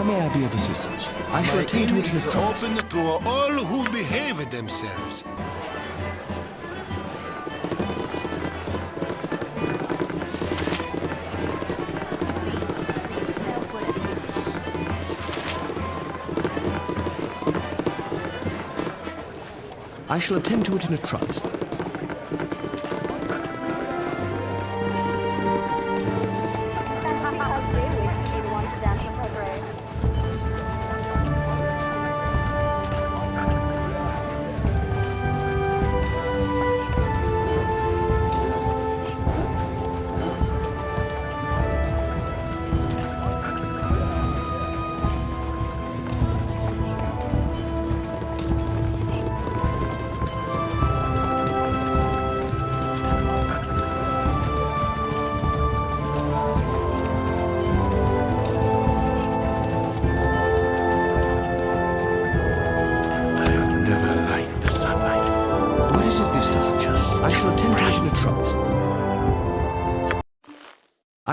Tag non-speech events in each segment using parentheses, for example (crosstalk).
How may I be of assistance? I shall attend to it in a trice. open to all who behave themselves. I shall attend to it in a trice.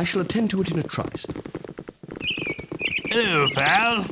Shall attend to it in a trice. Hello, pal.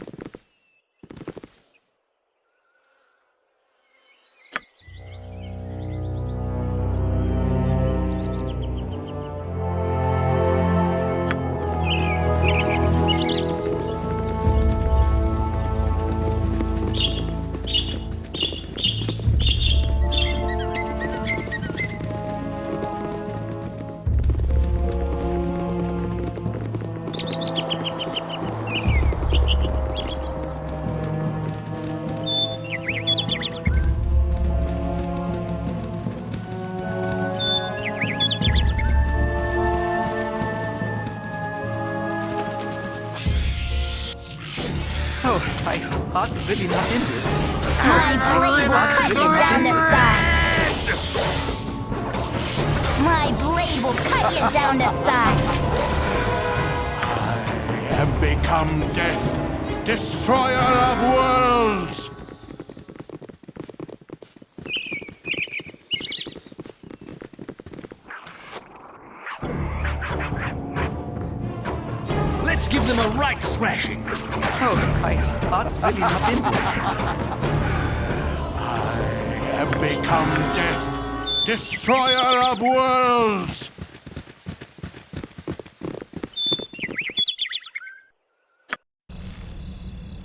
Heart's really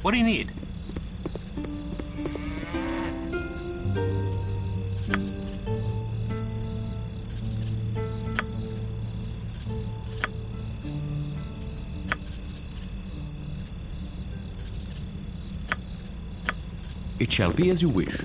What do you need? It shall be as you wish.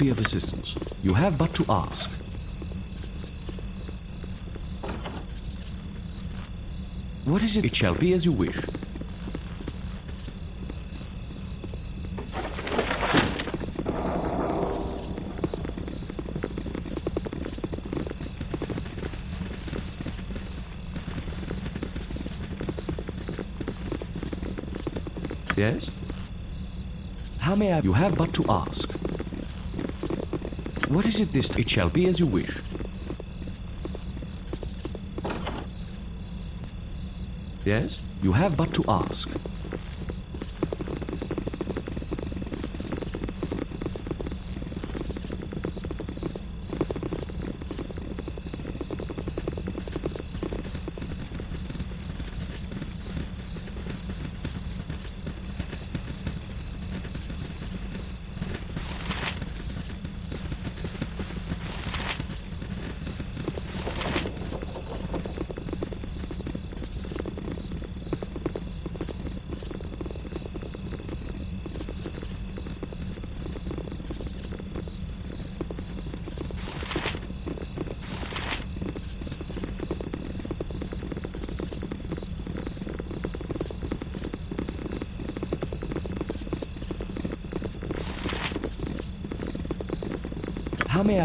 Be of assistance? You have but to ask. What is it? It shall be as you wish. Yes? How may I? You have but to ask. What is it this? It shall be as you wish. Yes? You have but to ask.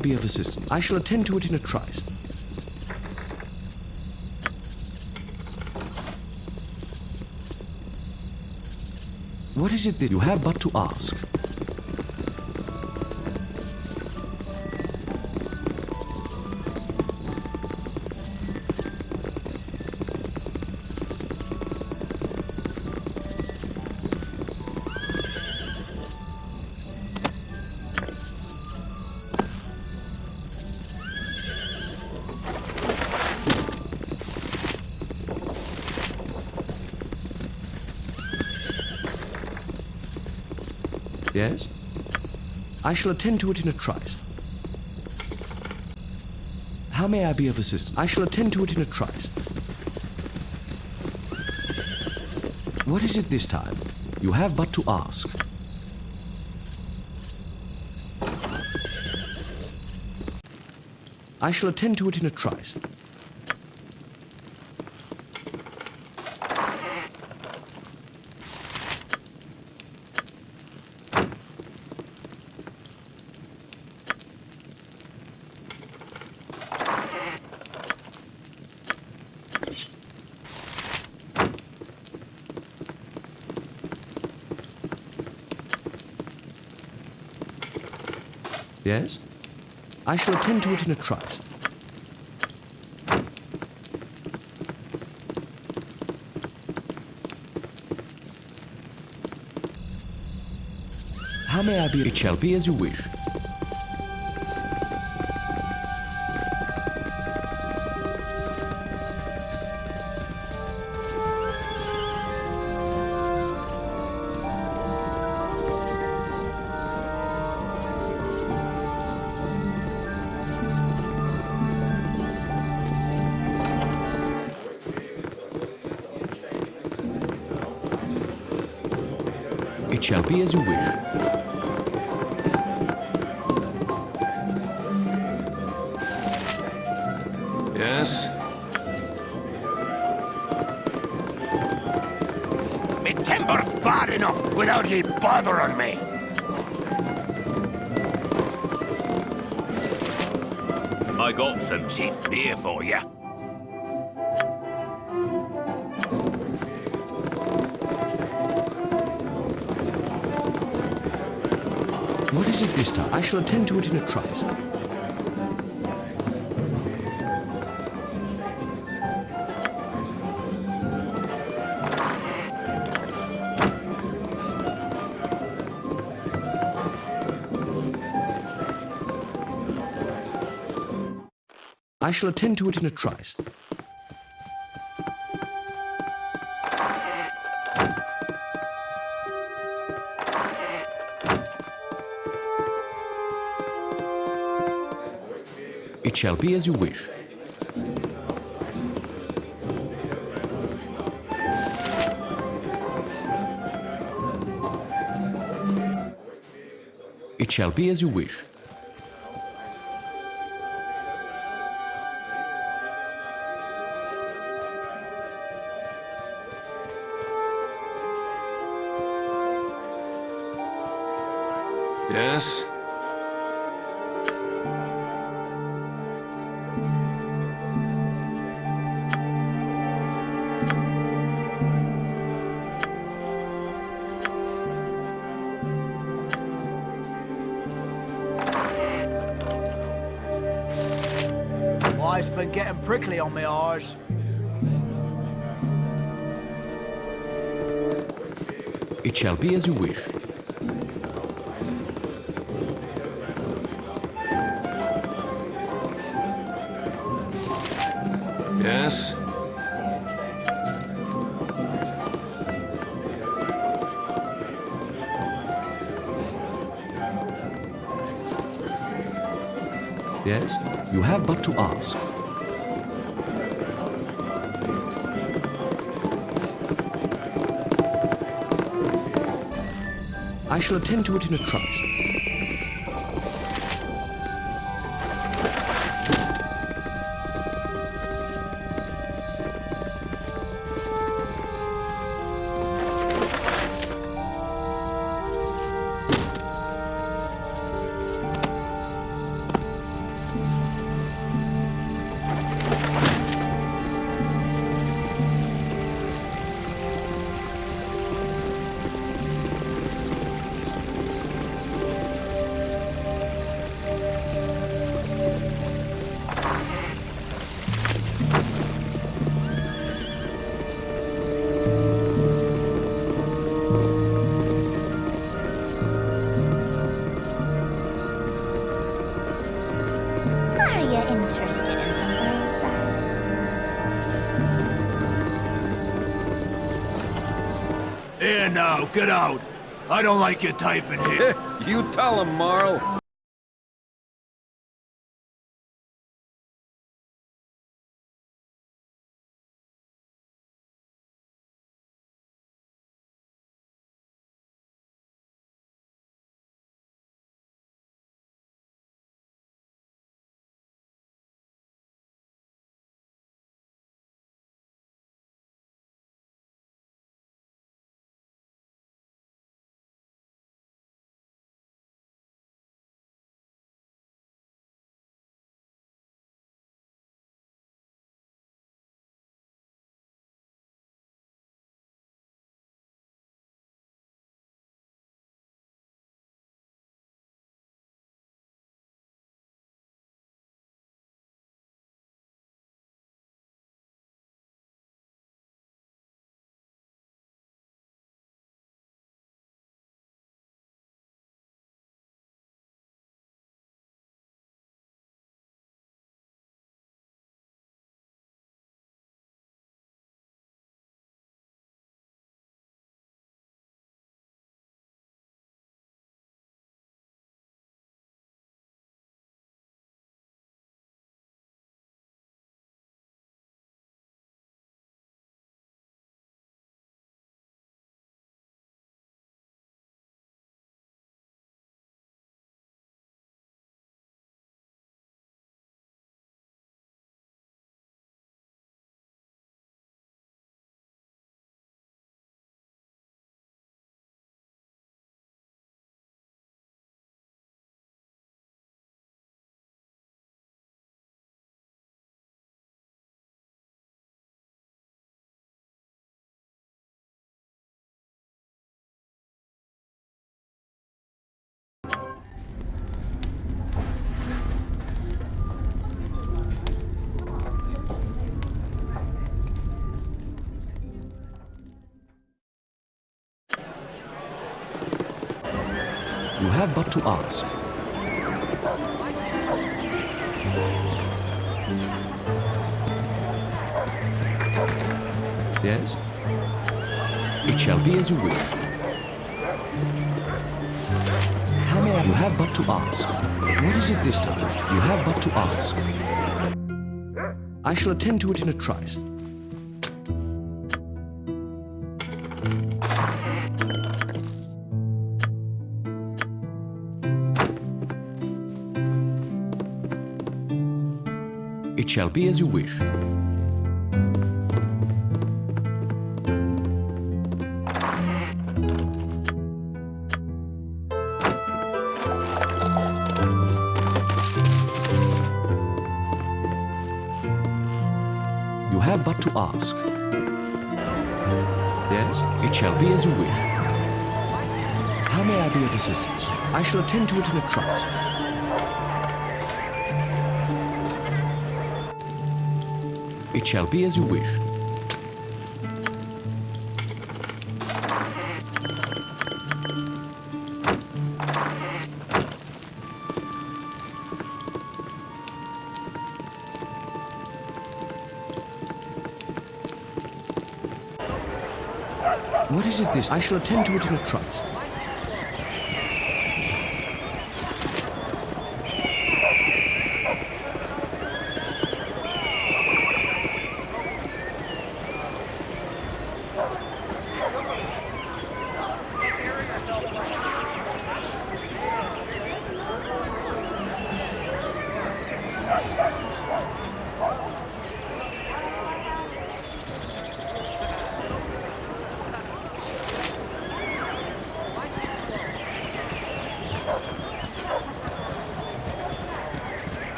I be of assistance? I shall attend to it in a trice. What is it that you have but to ask? Yes? I shall attend to it in a trice. How may I be of assistance? I shall attend to it in a trice. What is it this time? You have but to ask. I shall attend to it in a trice. Yes? I shall attend to it in a trice. How may I be? It shall be as you wish. Shall be as you wish. Yes? Me temper's bad enough without ye bothering me. I got some cheap beer for you. This time? I shall attend to it in a trice. I shall attend to it in a trice. It shall be as you wish. It shall be as you wish. Prickly on my eyes. It shall be as you wish. Yes? Yes? You have but to ask. I shall attend to it in a trice. Get out. I don't like your type in here. (laughs) you tell him, Marl. Have but to ask. Yes? It shall be as you wish. How may I? You have but to ask. What is it this time? You have but to ask. I shall attend to it in a trice. It shall be as you wish. You have but to ask. Yes, it shall be as you wish. How may I be of assistance? I shall attend to it in a trice. It shall be as you wish. What is it this? I shall attend to it in a trice.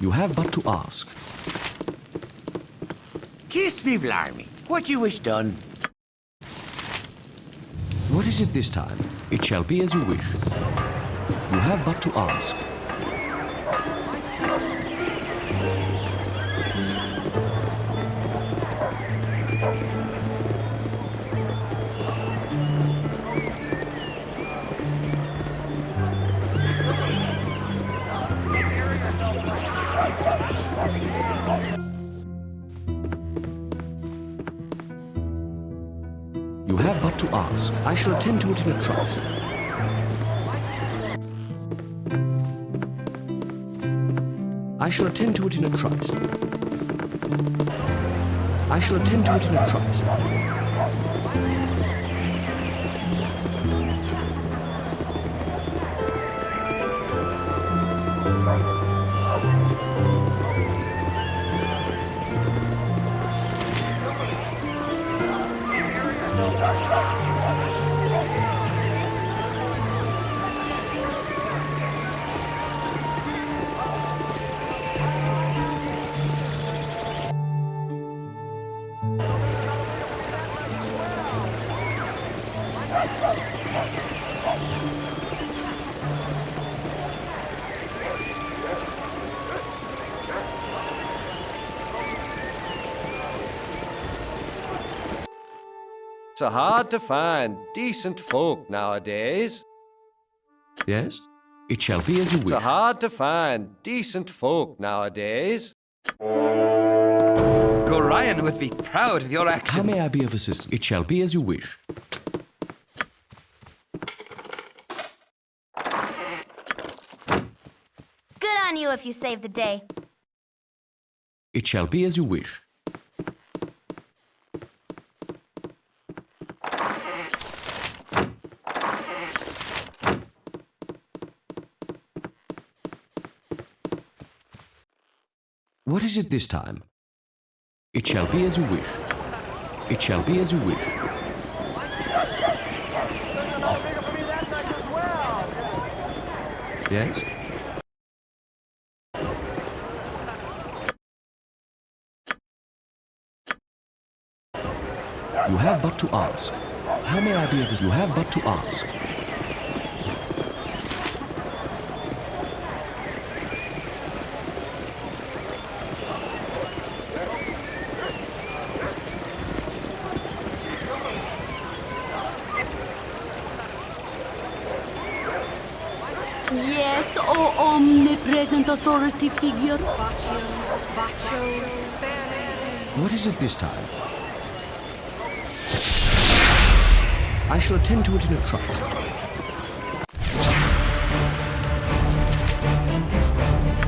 You have but to ask. Kiss me, blarmy. What you wish done? What is it this time? It shall be as you wish. You have but to ask. But to ask. I shall attend to it in a trice. I shall attend to it in a trice. I shall attend to it in a trice. So hard to find decent folk nowadays. Yes? It shall be as you wish. So hard to find decent folk nowadays. Gorion would be proud of your actions. How may I be of assistance? It shall be as you wish. Good on you if you save the day. It shall be as you wish. What is it this time? It shall be as you wish. It shall be as you wish. Yes? You have but to ask. How may I be of You have but to ask. Yes, O omnipresent authority figure. What is it this time? I shall attend to it in a trice.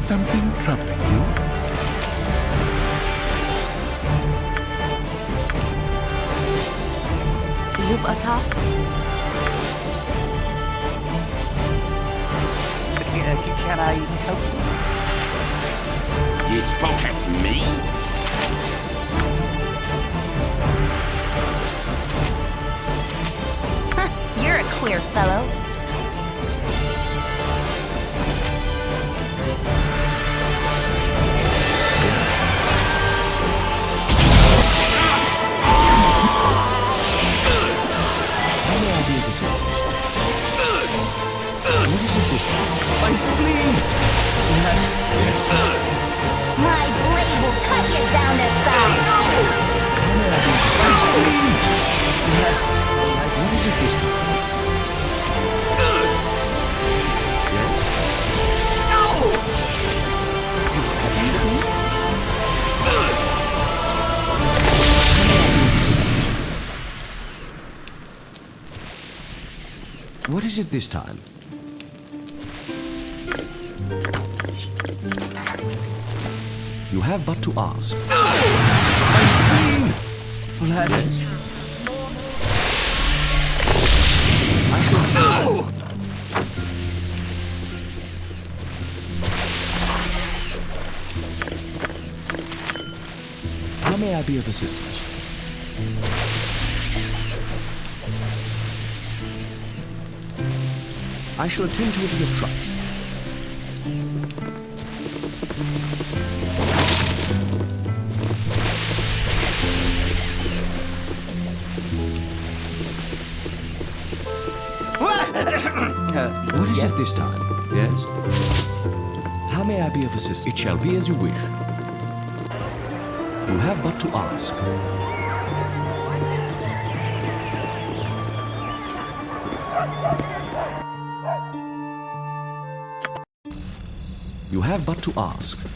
Something troubling you? You've a task? Can I help you? You spoke at me? You're a queer fellow. What is it this time? My spleen! My blade will cut you down to size. How may I be of My spleen! What is it this time? Yes? What is it this time? You have but to ask. My spleen! Blood. I shall tell How may I be of assistance? I shall attend to it in a trice. This time? Yes? How may I be of assistance? It shall be as you wish. You have but to ask. You have but to ask.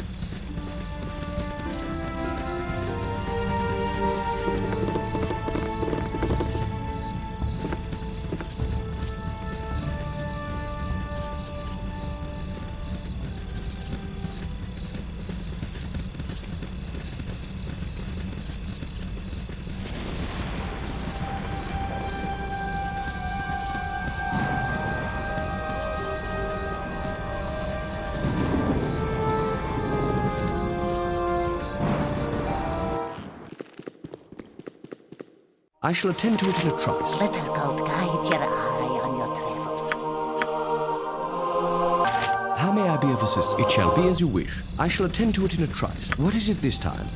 I shall attend to it in a trice. Little gold guide your eye on your travels. How may I be of assistance? It shall be as you wish. I shall attend to it in a trice. What is it this time?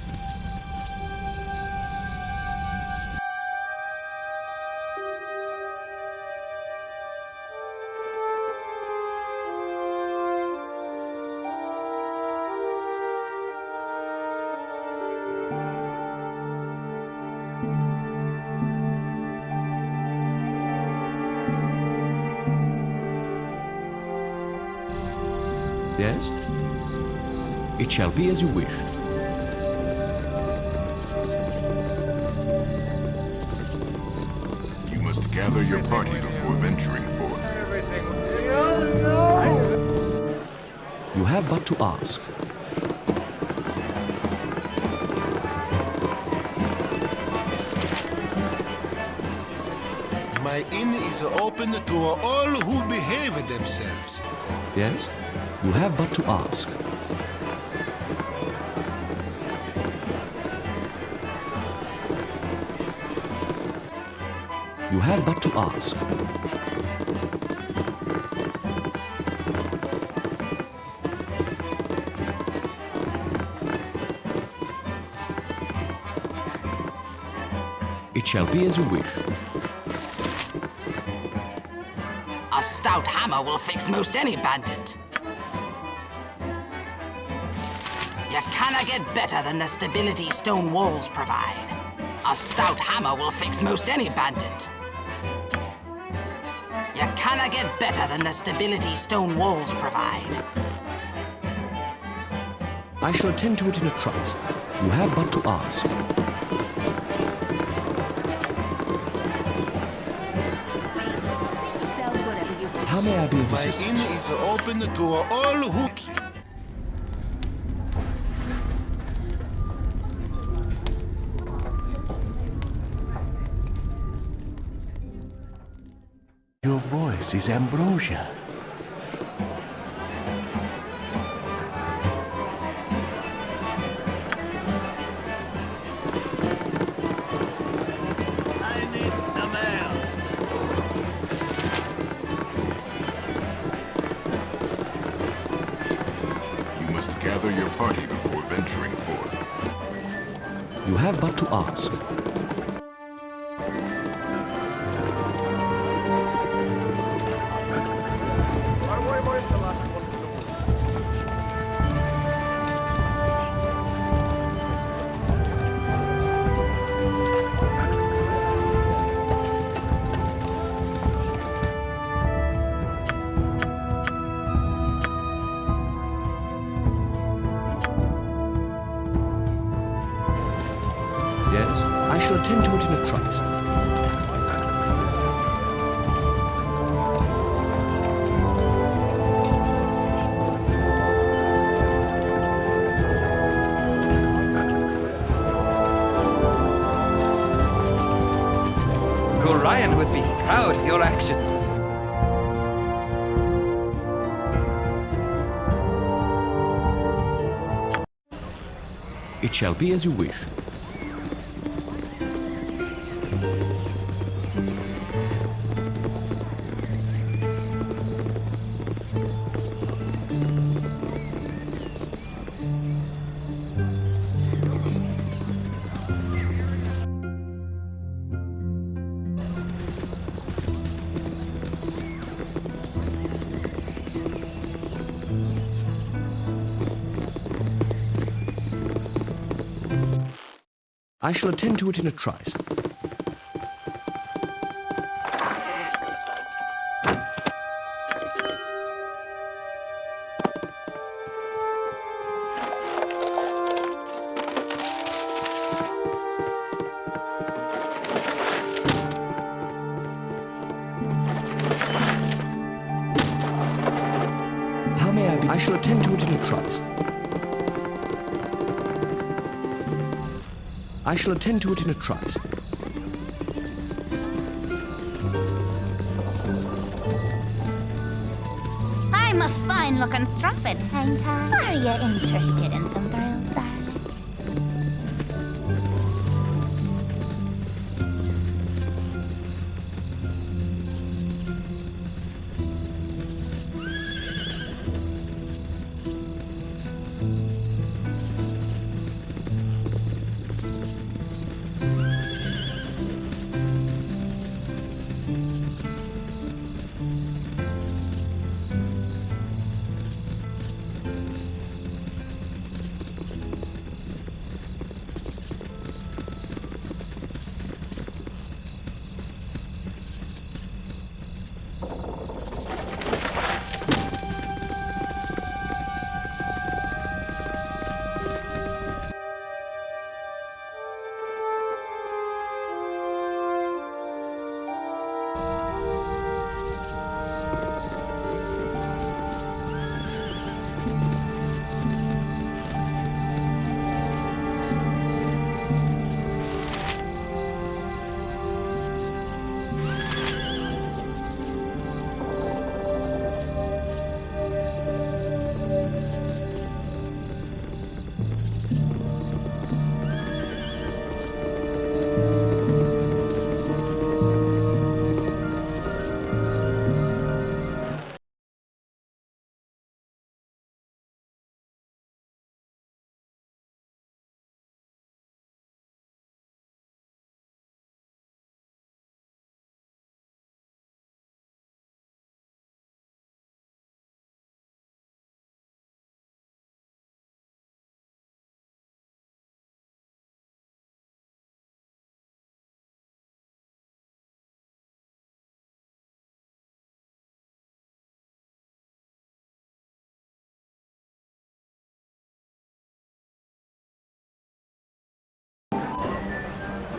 Shall be as you wish. You must gather your party before venturing forth. You have but to ask. My inn is open to all who behave themselves. Yes? You have but to ask. You have but to ask. It shall be as you wish. A stout hammer will fix most any bandit. You cannot get better than the stability stone walls provide. A stout hammer will fix most any bandit. You cannot get better than the stability stone walls provide. I shall attend to it in a trice. You have but to ask. How may I be of My assistance? inn is open to all who... party before venturing forth. You have but to ask. Shall be as you wish. I shall attend to it in a trice. I shall attend to it in a trice. I'm a fine-looking strumpet, ain't I? Uh, are you interested in some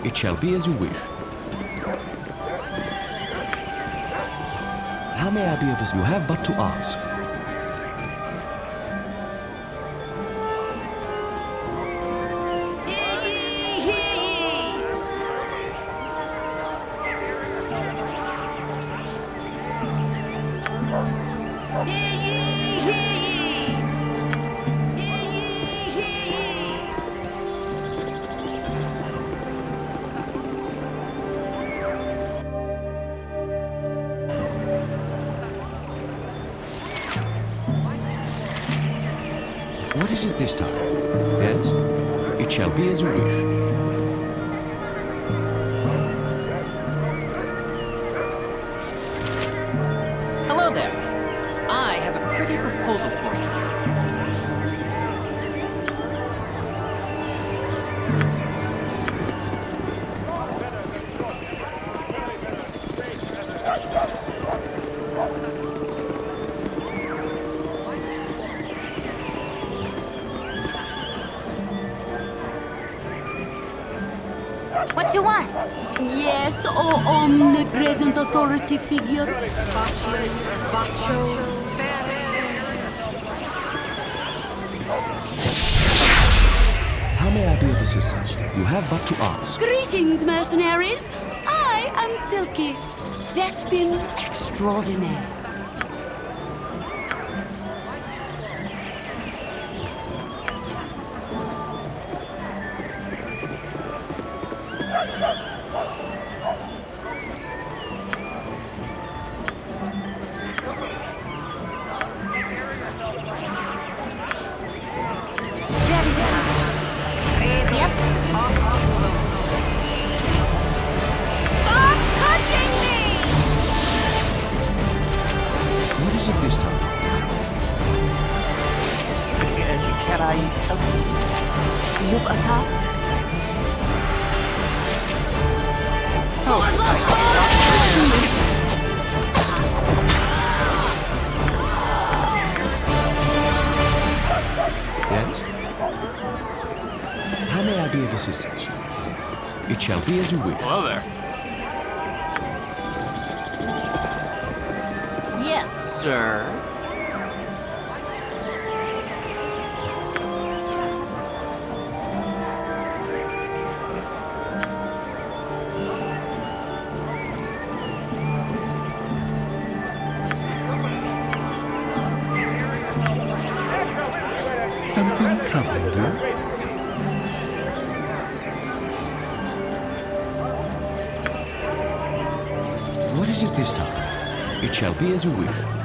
It shall be as you wish. How may I be of assistance? You have but to ask. Omnipresent authority figure. How may I be of assistance? You have but to ask. Greetings, mercenaries. I am Silke, Thespian extraordinaire. Sir. Something troubling you? What is it this time? It shall be as you wish.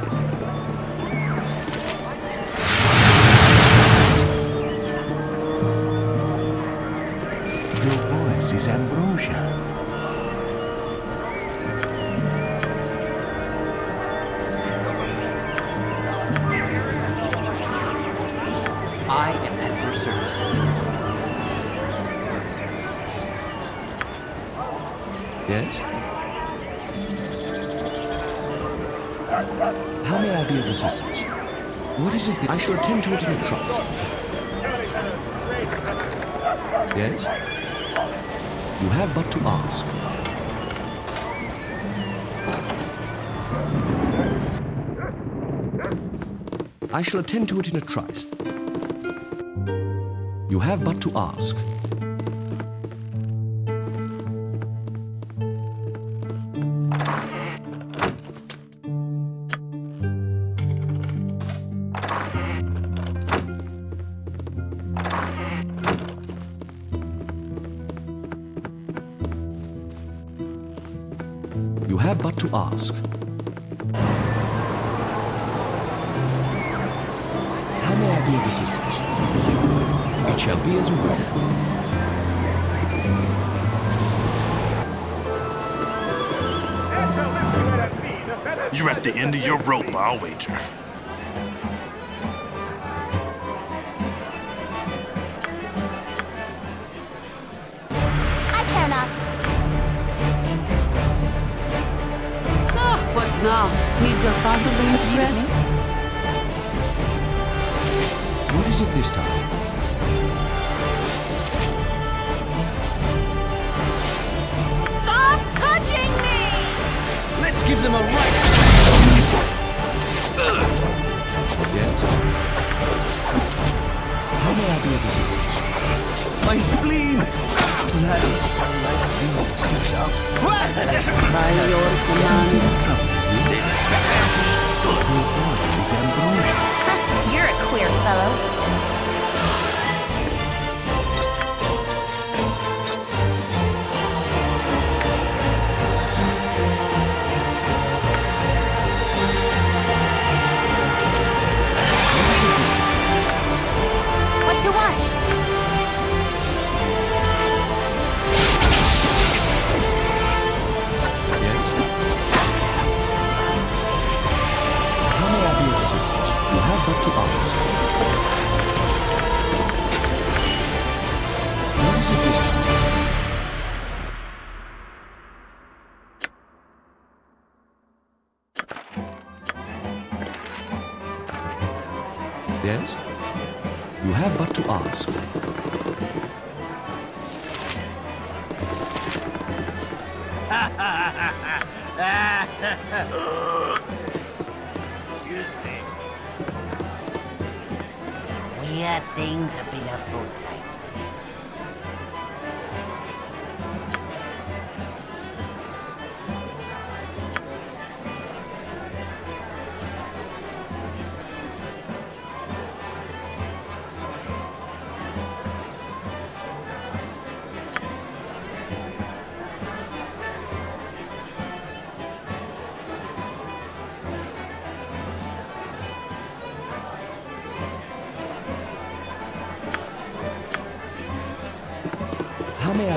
I shall attend to it in a trice. You have but to ask. You have but to ask. How may I be of assistance? It shall be as you wish. You're at the end of your rope, I'll wager. I care not. Ah, what now? Needs a Fontainebleau's dress? Is it this time? Stop touching me! Let's give them a right. Yes? How may I be of assistance? My spleen! Bloody life beam seeps out. By your command. Queer fellow.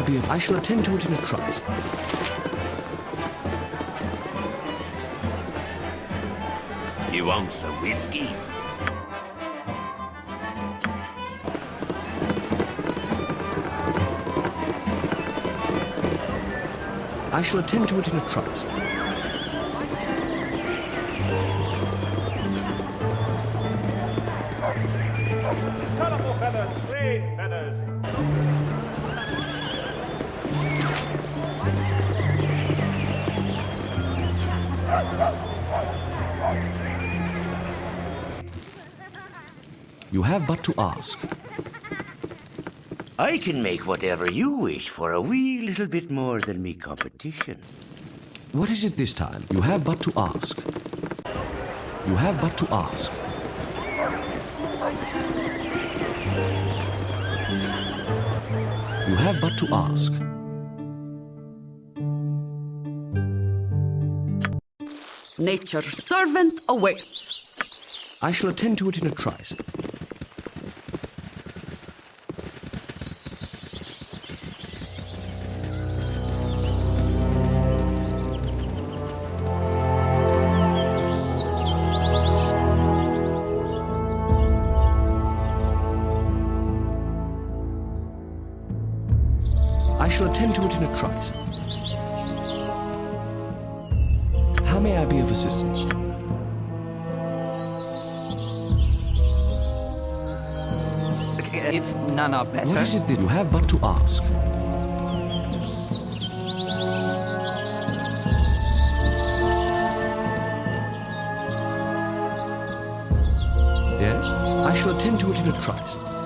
How may I be of... I shall attend to it in a trice. You want some whiskey? I shall attend to it in a trice. Have but to ask. I can make whatever you wish for a wee little bit more than me competition. What is it this time? You have but to ask. You have but to ask. You have but to ask. Nature's servant awaits. I shall attend to it in a trice. I shall attend to it in a trice. How may I be of assistance? If none are better. What is it that you have but to ask? Yes? I shall attend to it in a trice.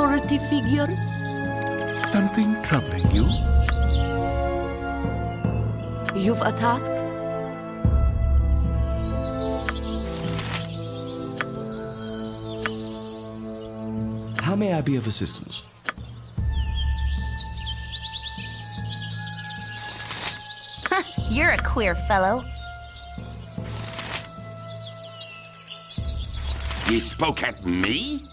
Authority figure. Something troubling you? You've a task? How may I be of assistance? You're a queer fellow. You spoke at me?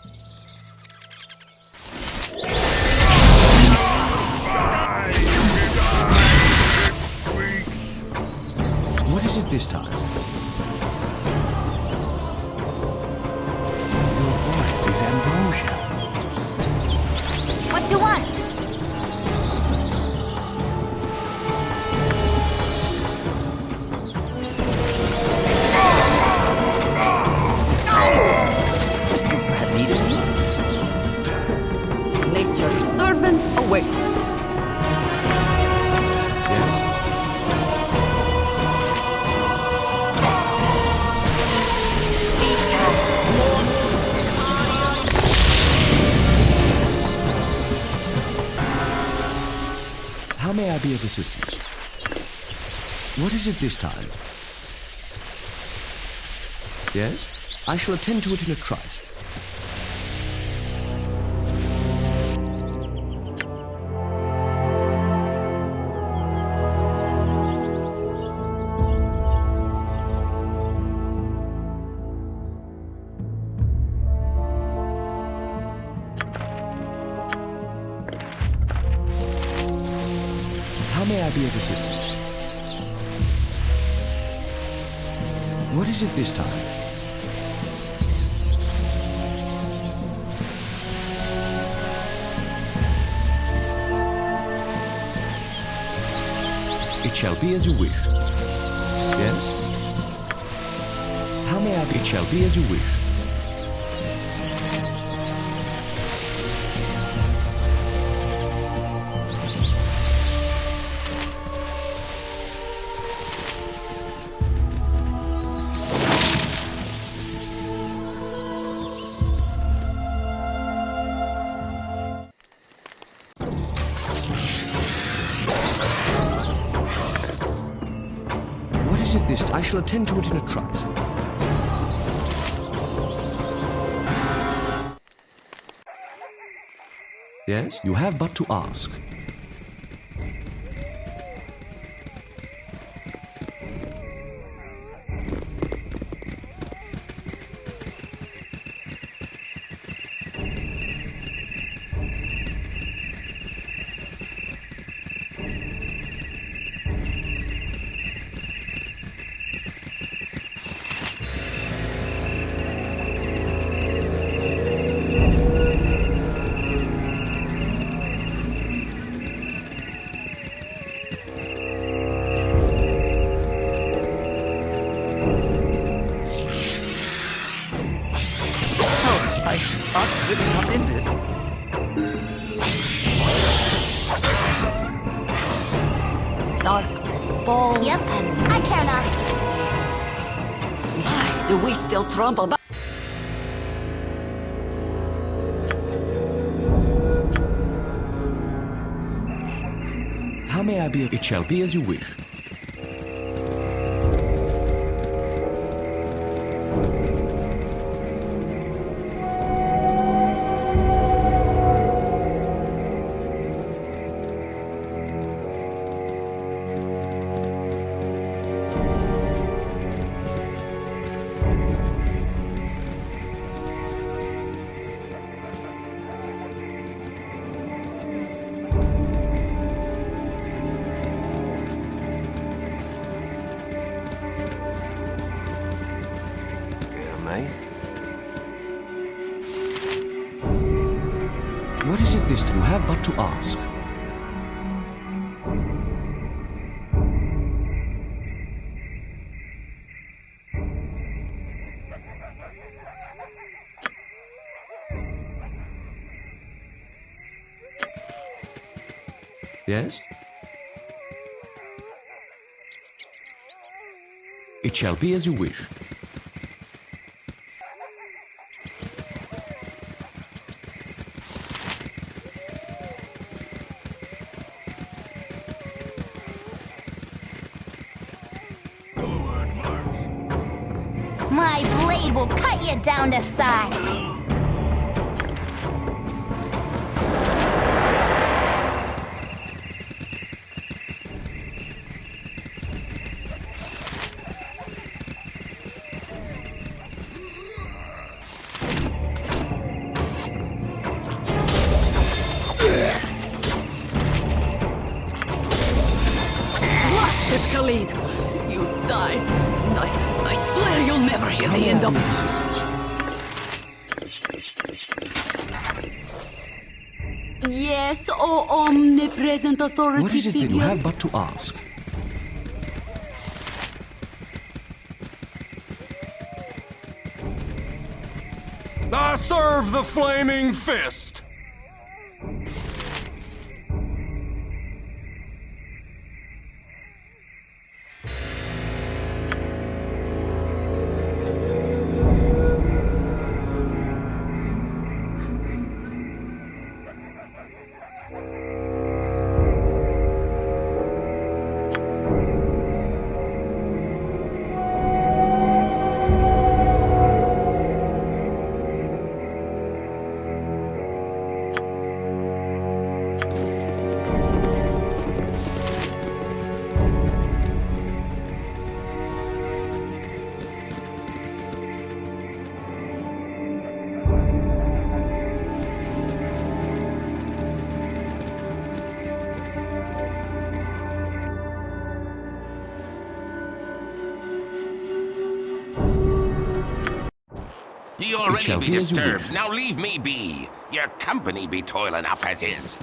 Is it this time? Your voice is ambrosia. What you want? May I be of assistance? What is it this time? Yes? I shall attend to it in a trice. What is it this time? It shall be as you wish. Yes? How may I be? It shall be as you wish. Yes? You have but to ask. Still trump about... How may I be? It shall be as you wish. Yes? It shall be as you wish. Omnipresent authority What is it that you have but to ask? I serve the flaming fist! Ye already be be as you disturbed. Now leave me be. Your company be toil enough as is.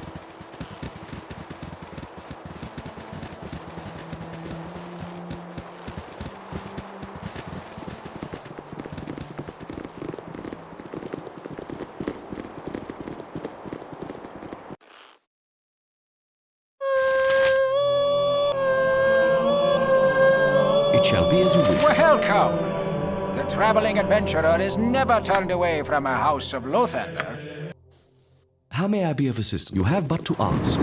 Adventurer is never turned away from a house of Lathander. How may I be of assistance? You have but to ask.